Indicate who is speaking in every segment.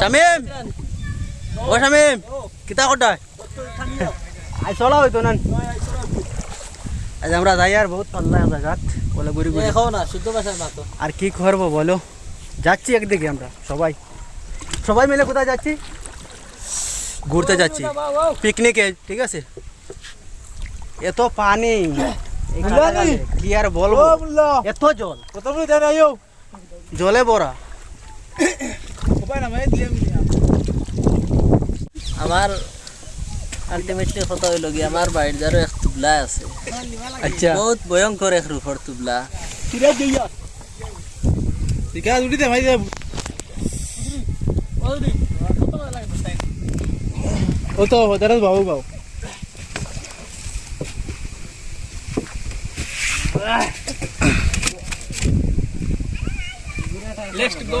Speaker 1: শামিম! ও শামিম কিতা করটা আই চলা হইতো না আজ আমরা যাই আর বহুত পাল্লা জায়গাত বলে ঘুরি ঘুরি।
Speaker 2: খাও না শুদ্ধ ভাষায় মাতো
Speaker 1: আর কি করব বলো? যাচ্ছি একদিকে আমরা সবাই। সবাই মিলে কোথায় যাচ্ছি? ঘুরতে যাচ্ছি। পিকনিকে ঠিক আছে? এত পানি কি আর বলব? এত জল। জলে ভরা।
Speaker 2: আমার আলটিমেটলি কথা হইল কি আমার বাড়ির যারও এক তুবলা আছে।
Speaker 1: আচ্ছা।
Speaker 2: বহুত ভয়ঙ্কর এক রূপর তুবলা।
Speaker 1: ও তো হদারত বাবু বাবু।
Speaker 2: লেটস গো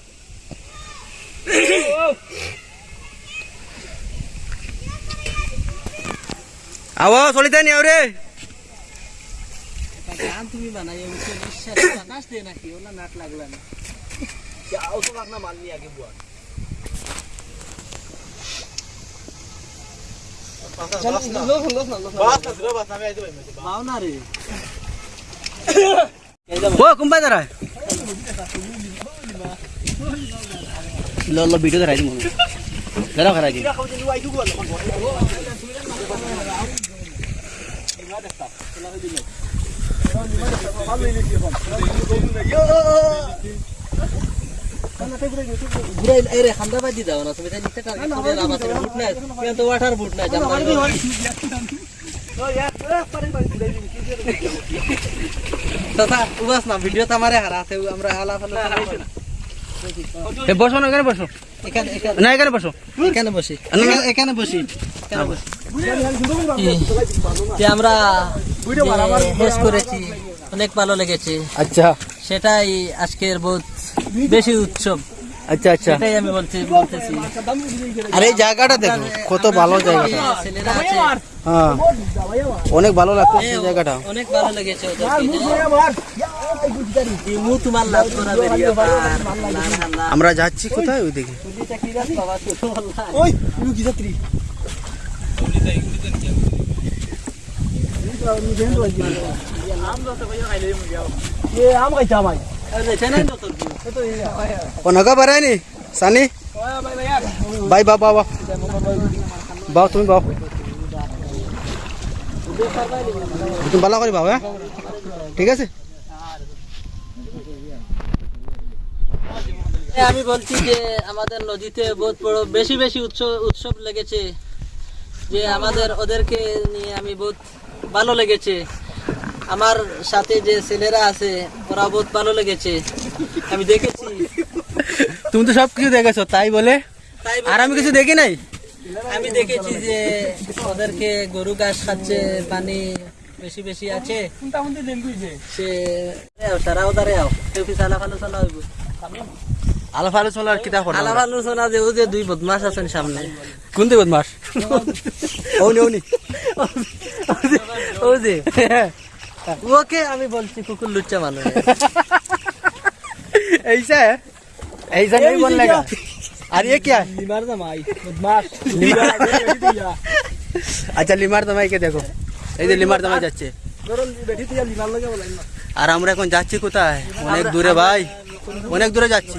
Speaker 1: আও চলিতে নি আরে
Speaker 2: গান তুমি বানাইয়া বুঝছ নিঃশ্বাস বাতাস দে নাকি ওলা নাট লাগলা না পাও না রে।
Speaker 1: ও কুম্পাই দাঁড়া লো লো ভিডিও দাঁড়াই দিম দাঁড়াও খারাই দিম
Speaker 2: ঘুরাই এই রে খান্দা বাজি দাও না তুমি তাই নিতে টার্গেট করে রামা তুমি বুট নাই কিন্তু তো ওয়াটার বুট নাই জামা তথা উবাস না ভিডিও তো আমারে হারাতে আমরা হালা ফালা
Speaker 1: এ বসো না এখানে বসো।
Speaker 2: এখানে এখানে।
Speaker 1: না এখানে বসো।
Speaker 2: এখানে বসি। এখানে- এখানে বসি। এখানে বসি। যে আমরা হেস করেছি। অনেক ভালো লেগেছে।
Speaker 1: আচ্ছা।
Speaker 2: সেটাই আজকের বহুত বেশি উৎসব।
Speaker 1: আচ্ছা আচ্ছা।
Speaker 2: সেটাই আমি বলছি বলতেছি।
Speaker 1: আর এই জায়গাটা দেখো কত ভালো জায়গাটা।
Speaker 2: ছেলেরা আছে।
Speaker 1: হ্যাঁ। অনেক ভালো লাগছে এই জায়গাটা।
Speaker 2: অনেক ভালো লেগেছে
Speaker 1: আমরা যাচ্ছি কোথায় ওই দিকে ও নগা বাড়ায়নি সানি বাই বা বা বা বাও তুমি বাও তুমি ভালো করে বাও হ্যাঁ ঠিক আছে
Speaker 2: আমি বলছি যে আমাদের নদীতে বহুত বড়, বেশি বেশি উৎসব উৎসব লেগেছে। যে আমাদের ওদেরকে নিয়ে আমি বহুত ভালো লেগেছে। আমার সাথে যে ছেলেরা আছে ওরা বহুত ভালো লেগেছে। আমি দেখেছি।
Speaker 1: তুমি তো সবকিছু দেখেছ তাই বলে? আর আমি কিছু দেখি নাই?
Speaker 2: আমি দেখেছি যে ওদেরকে গরু ঘাস খাচ্ছে পানি বেশি বেশি আছে। সে তারাও দাঁড়াও কেউ কি সালা ফালো চলা হইব।
Speaker 1: আলাপ আলোচনা আর কিতা করো
Speaker 2: আলা ফালো চলা যে ও যে দুই বদমাস আছেন সামনে।
Speaker 1: কোন দিকে বদমাস ওনি ওনি
Speaker 2: ও যে ওকে আমি বলছি কুকুর লুচ্চা মানুষ
Speaker 1: ऐसा है ऐसा नहीं बोलने का और ये क्या है
Speaker 2: লিমার জামাই বদমাস
Speaker 1: আচ্ছা লিমার দামাইকে দেখো এই যে লিমার দামাই যাচ্ছে আর আমরা এখন যাচ্ছি কোথায় অনেক দূরে ভাই অনেক দূরে যাচ্ছি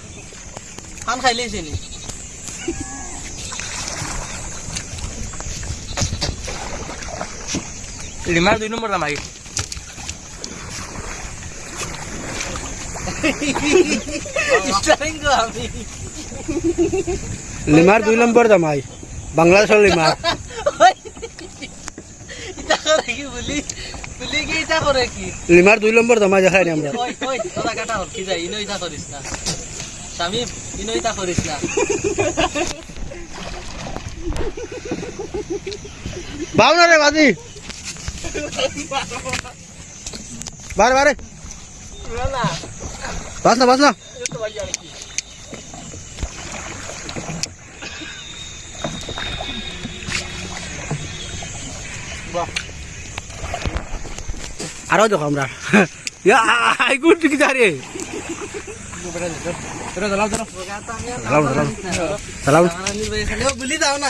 Speaker 2: খান খাইলেই চিনি
Speaker 3: লিমার দুই নম্বর দাম আগে
Speaker 1: লিমার দুই নম্বর দামাই বাংলাদেশের লিমার
Speaker 2: ওই, ইটা করে কি বলি? বলি কি ইটা করে কি?
Speaker 1: লিমার দুই নম্বর দামাই দেখাই আমরা
Speaker 2: ওই ওই তোরা কাটা হল কি যায় ইনো ইটা করিস না স্বামী ইনো ইটা করিস না
Speaker 1: বাউ না রে বাজি। বারে বারে।
Speaker 2: না
Speaker 1: বাস না বাস না। আরও দেখো আমরা। ইয়া আই গুড ঠিক সালাম সালাম
Speaker 2: বলি দাও না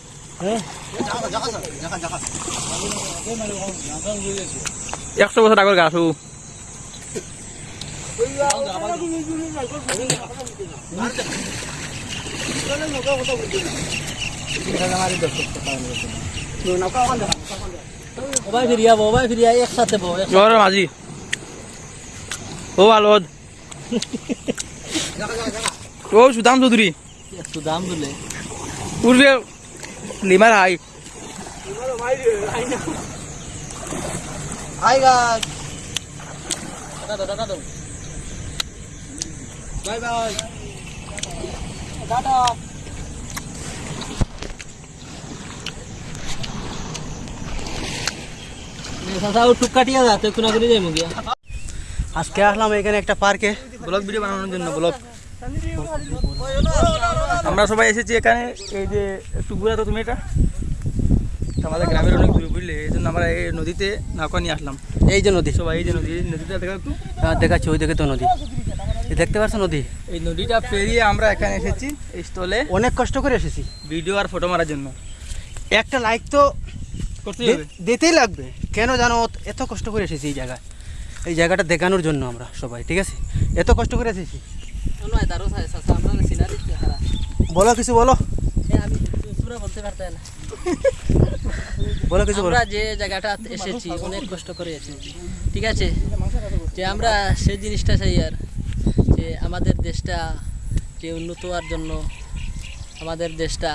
Speaker 3: একশো বছর আগের গাছ মাঝি। ও আলোদ ও সুদাম চৌধুরী।
Speaker 2: একটু দাম দিলে
Speaker 3: পূর্বে লিমার hi
Speaker 2: hi guys tata tata দাও বাই বাই টাটা সাসা ও টুক কাটিয়া যা তুই কোনা করে যাই মুগিয়া
Speaker 1: আজকে আসলাম এখানে একটা পার্কে
Speaker 3: ব্লগ ভিডিও বানানোর জন্য ব্লগ আমরা সবাই এসেছি এখানে এই যে একটু ঘুরা তো তুমি এটা। আমাদের গ্রামের অনেক দূরে বুঝলে এই জন্য আমরা এই নদীতে নৌকা নিয়ে আসলাম।
Speaker 1: এই যে নদী।
Speaker 3: সবাই এই যে নদী এই নদীটা দেখা একটু।
Speaker 1: হ্যাঁ, দেখাচ্ছি ওই দেখে তো নদী। দেখতে পাচ্ছ নদী?
Speaker 3: এই নদীটা পেরিয়ে আমরা এখানে এসেছি এই স্থলে
Speaker 1: অনেক কষ্ট করে এসেছি।
Speaker 3: ভিডিও আর ফটো মারার জন্য।
Speaker 1: একটা লাইক তো
Speaker 3: করতে
Speaker 1: দিতেই লাগবে। কেন জানো এত কষ্ট করে এসেছি এই জায়গায়। এই জায়গাটা দেখানোর জন্য আমরা সবাই ঠিক আছে? এত কষ্ট করে এসেছি। বলো কিছু বলো।
Speaker 2: আমি পুরো বলতে পারতাম না।
Speaker 1: বলো কিছু
Speaker 2: আমরা যে জায়গাটা এসেছি অনেক কষ্ট করে এসেছি। ঠিক আছে? যে আমরা সেই জিনিসটা চাই আর। যে আমাদের দেশটা যে উন্নত হওয়ার জন্য আমাদের দেশটা